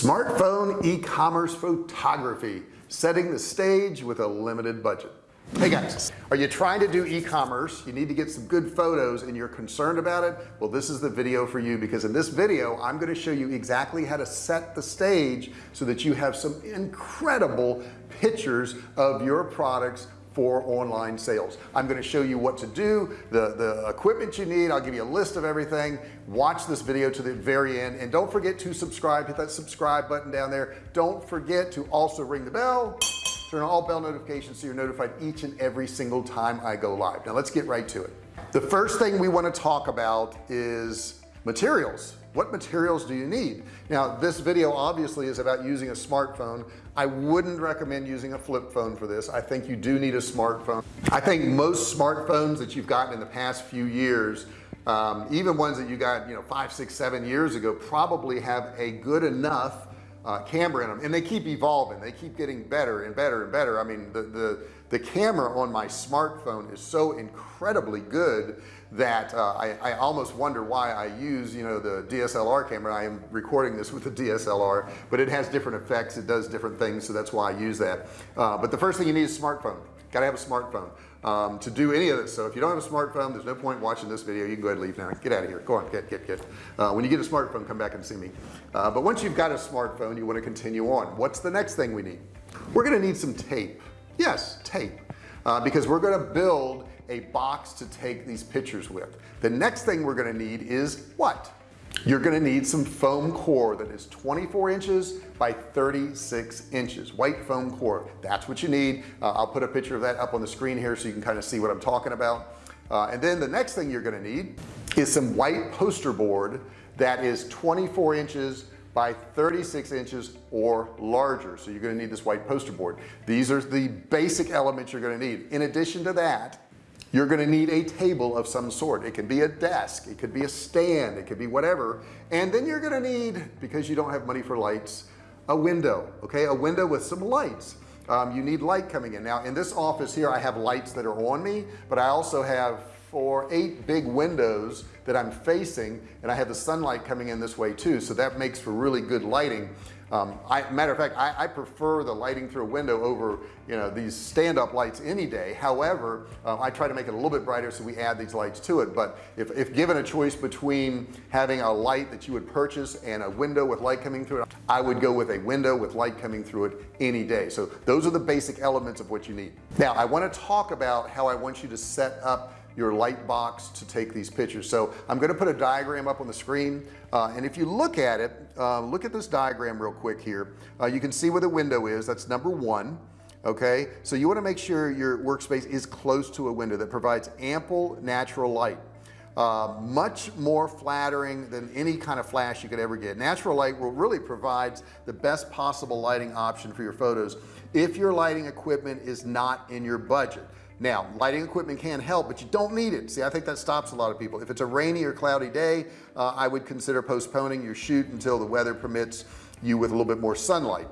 smartphone e-commerce photography setting the stage with a limited budget. Hey guys are you trying to do e-commerce? You need to get some good photos and you're concerned about it? Well this is the video for you because in this video I'm going to show you exactly how to set the stage so that you have some incredible pictures of your products for online sales. I'm going to show you what to do the the equipment you need. I'll give you a list of everything. Watch this video to the very end. And don't forget to subscribe. Hit that subscribe button down there. Don't forget to also ring the bell. Turn on all bell notifications so you're notified each and every single time I go live. Now let's get right to it. The first thing we want to talk about is materials what materials do you need? Now this video obviously is about using a smartphone. I wouldn't recommend using a flip phone for this. I think you do need a smartphone. I think most smartphones that you've gotten in the past few years um, even ones that you got you know five six seven years ago probably have a good enough uh, camera in them and they keep evolving. They keep getting better and better and better. I mean the the the camera on my smartphone is so incredibly good that uh, I, I, almost wonder why I use you know the DSLR camera. I am recording this with the DSLR but it has different effects. It does different things so that's why I use that. Uh, but the first thing you need is a smartphone got to have a smartphone um, to do any of this. So if you don't have a smartphone there's no point watching this video. You can go ahead and leave now. Get out of here. Go on. Get get get. Uh, when you get a smartphone come back and see me. Uh, but once you've got a smartphone you want to continue on. What's the next thing we need? We're gonna need some tape. Yes tape. Uh, because we're going to build a box to take these pictures with. The next thing we're going to need is what you're going to need some foam core that is 24 inches by 36 inches white foam core. That's what you need. Uh, I'll put a picture of that up on the screen here so you can kind of see what I'm talking about. Uh, and then the next thing you're going to need is some white poster board that is 24 inches by 36 inches or larger. So you're going to need this white poster board. These are the basic elements you're going to need. In addition to that you're going to need a table of some sort. It can be a desk it could be a stand it could be whatever. And then you're going to need because you don't have money for lights a window okay? A window with some lights. Um, you need light coming in. Now in this office here I have lights that are on me but I also have for eight big windows that I'm facing and I have the sunlight coming in this way too. So that makes for really good lighting um, I matter of fact I, I, prefer the lighting through a window over you know these stand-up lights any day. However uh, I try to make it a little bit brighter so we add these lights to it. But if, if given a choice between having a light that you would purchase and a window with light coming through it I would go with a window with light coming through it any day. So those are the basic elements of what you need. Now I want to talk about how I want you to set up your light box to take these pictures. So I'm going to put a diagram up on the screen. Uh, and if you look at it uh, look at this diagram real quick here. Uh, you can see where the window is. That's number one okay? So you want to make sure your workspace is close to a window that provides ample natural light. Uh, much more flattering than any kind of flash you could ever get. Natural light will really provides the best possible lighting option for your photos if your lighting equipment is not in your budget now lighting equipment can help but you don't need it. See I think that stops a lot of people. If it's a rainy or cloudy day uh, I would consider postponing your shoot until the weather permits you with a little bit more sunlight.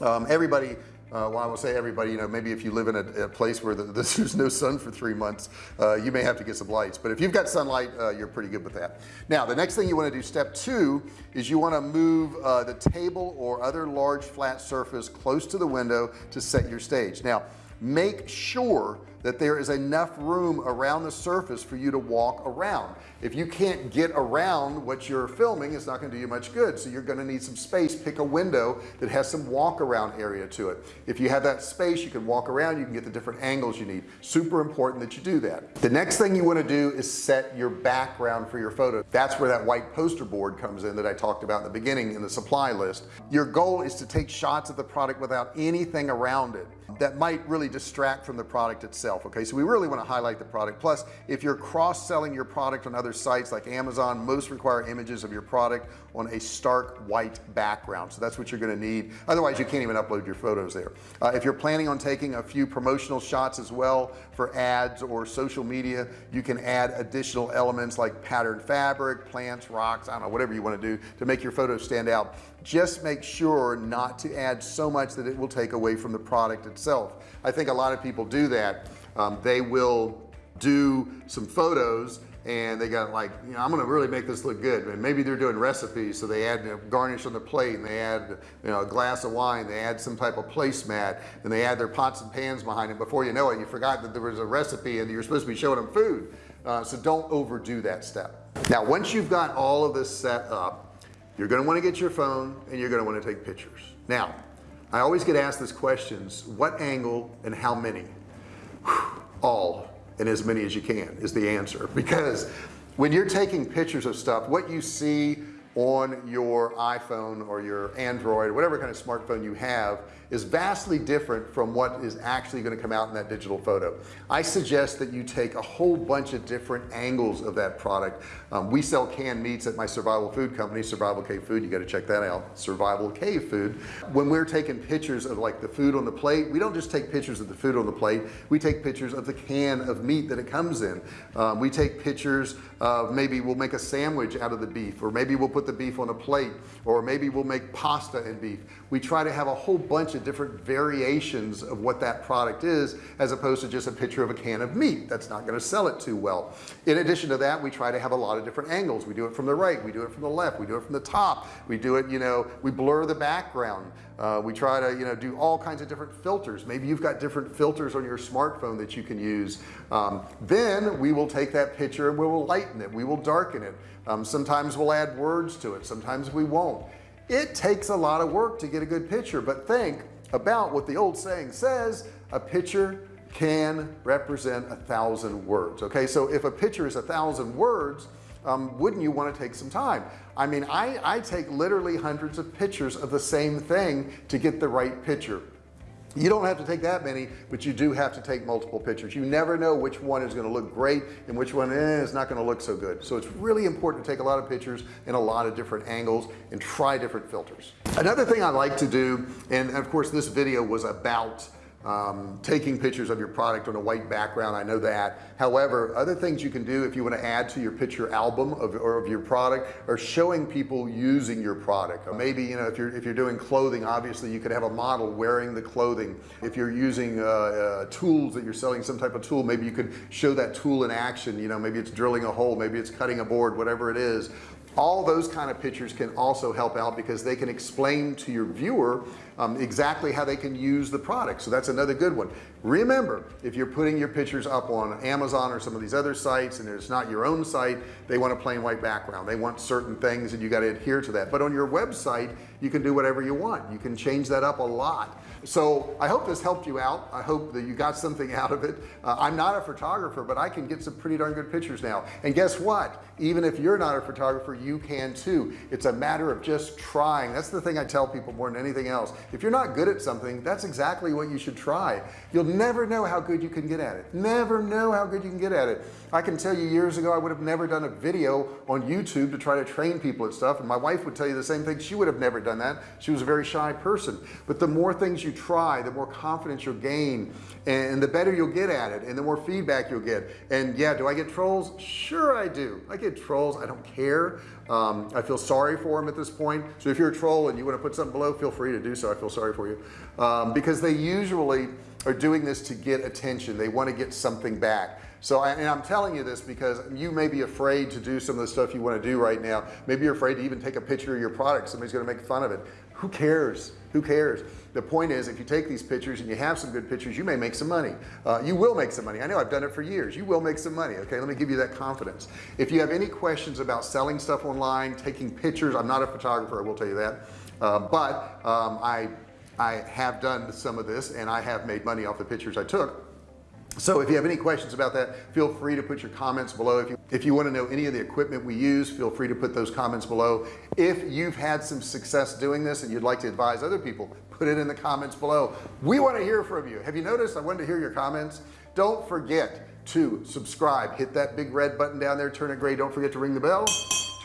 Um, everybody uh, well I will say everybody you know maybe if you live in a, a place where the, there's no sun for three months uh, you may have to get some lights. But if you've got sunlight uh, you're pretty good with that. Now the next thing you want to do step two is you want to move uh, the table or other large flat surface close to the window to set your stage. Now make sure that there is enough room around the surface for you to walk around. If you can't get around what you're filming it's not going to do you much good. So you're going to need some space. Pick a window that has some walk around area to it. If you have that space you can walk around. You can get the different angles you need. Super important that you do that. The next thing you want to do is set your background for your photo. That's where that white poster board comes in that I talked about in the beginning in the supply list. Your goal is to take shots of the product without anything around it that might really distract from the product itself okay? So we really want to highlight the product. Plus if you're cross-selling your product on other sites like Amazon most require images of your product on a stark white background. So that's what you're going to need. Otherwise you can't even upload your photos there. Uh, if you're planning on taking a few promotional shots as well for ads or social media you can add additional elements like patterned fabric plants rocks I don't know whatever you want to do to make your photos stand out. Just make sure not to add so much that it will take away from the product itself. I think a lot of people do that um, they will do some photos and they got like you know I'm gonna really make this look good and maybe they're doing recipes. So they add garnish on the plate and they add you know a glass of wine they add some type of placemat and they add their pots and pans behind it. Before you know it you forgot that there was a recipe and you're supposed to be showing them food. Uh, so don't overdo that step. Now once you've got all of this set up you're going to want to get your phone and you're going to want to take pictures. Now I always get asked this questions what angle and how many all and as many as you can is the answer. Because when you're taking pictures of stuff what you see on your iPhone or your Android whatever kind of smartphone you have is vastly different from what is actually going to come out in that digital photo. I suggest that you take a whole bunch of different angles of that product. Um, we sell canned meats at my survival food company survival cave food. You got to check that out survival cave food. When we're taking pictures of like the food on the plate we don't just take pictures of the food on the plate we take pictures of the can of meat that it comes in. Um, we take pictures of maybe we'll make a sandwich out of the beef or maybe we'll put the beef on a plate or maybe we'll make pasta and beef. We try to have a whole bunch of different variations of what that product is as opposed to just a picture of a can of meat that's not going to sell it too well. In addition to that we try to have a lot of different angles. We do it from the right we do it from the left we do it from the top. We do it you know we blur the background. Uh, we try to you know do all kinds of different filters. Maybe you've got different filters on your smartphone that you can use. Um, then we will take that picture and we will lighten it. We will darken it. Um, sometimes we'll add words to it. Sometimes we won't. It takes a lot of work to get a good picture but think about what the old saying says a picture can represent a thousand words. Okay so if a picture is a thousand words um, wouldn't you want to take some time? I mean I I take literally hundreds of pictures of the same thing to get the right picture you don't have to take that many but you do have to take multiple pictures. You never know which one is going to look great and which one eh, is not going to look so good. So it's really important to take a lot of pictures in a lot of different angles and try different filters. Another thing I like to do and of course this video was about um, taking pictures of your product on a white background I know that. However other things you can do if you want to add to your picture album of, or of your product or showing people using your product. Or maybe you know if you're if you're doing clothing obviously you could have a model wearing the clothing. If you're using uh, uh, tools that you're selling some type of tool maybe you could show that tool in action. You know maybe it's drilling a hole maybe it's cutting a board whatever it is. All those kind of pictures can also help out because they can explain to your viewer um, exactly how they can use the product. So that's another good one. Remember if you're putting your pictures up on Amazon or some of these other sites and it's not your own site they want a plain white background. They want certain things and you got to adhere to that. But on your website you can do whatever you want. You can change that up a lot. So I hope this helped you out. I hope that you got something out of it. Uh, I'm not a photographer but I can get some pretty darn good pictures now. And guess what? Even if you're not a photographer you can too. It's a matter of just trying. That's the thing I tell people more than anything else if you're not good at something that's exactly what you should try. You'll never know how good you can get at it. Never know how good you can get at it. I can tell you years ago I would have never done a video on YouTube to try to train people and stuff and my wife would tell you the same thing. She would have never done that. She was a very shy person. But the more things you try the more confidence you'll gain and the better you'll get at it and the more feedback you'll get. And yeah do I get trolls? Sure I do. I get trolls. I don't care. Um, I feel sorry for them at this point. So if you're a troll and you want to put something below feel free to do so feel sorry for you. Um, because they usually are doing this to get attention. They want to get something back. So and I'm telling you this because you may be afraid to do some of the stuff you want to do right now. Maybe you're afraid to even take a picture of your product. Somebody's going to make fun of it. Who cares? Who cares? The point is if you take these pictures and you have some good pictures you may make some money. Uh, you will make some money. I know I've done it for years. You will make some money okay? Let me give you that confidence. If you have any questions about selling stuff online taking pictures I'm not a photographer I will tell you that uh, but um, I I have done some of this and I have made money off the pictures I took. So if you have any questions about that feel free to put your comments below. If you if you want to know any of the equipment we use feel free to put those comments below. If you've had some success doing this and you'd like to advise other people put it in the comments below. We want to hear from you. Have you noticed? I wanted to hear your comments. Don't forget to subscribe. Hit that big red button down there turn it gray. Don't forget to ring the bell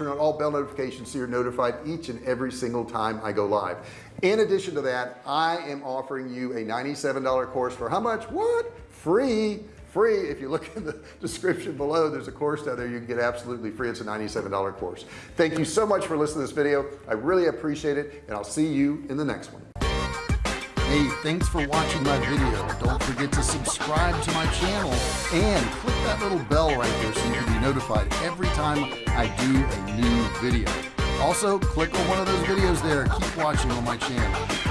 turn on all bell notifications so you're notified each and every single time I go live. In addition to that I am offering you a $97 course for how much? What? Free. Free. If you look in the description below there's a course down there. You can get absolutely free. It's a $97 course. Thank you so much for listening to this video. I really appreciate it and I'll see you in the next one Hey, thanks for watching my video. Don't forget to subscribe to my channel and click that little bell right there so you can be notified every time I do a new video. Also, click on one of those videos there. Keep watching on my channel.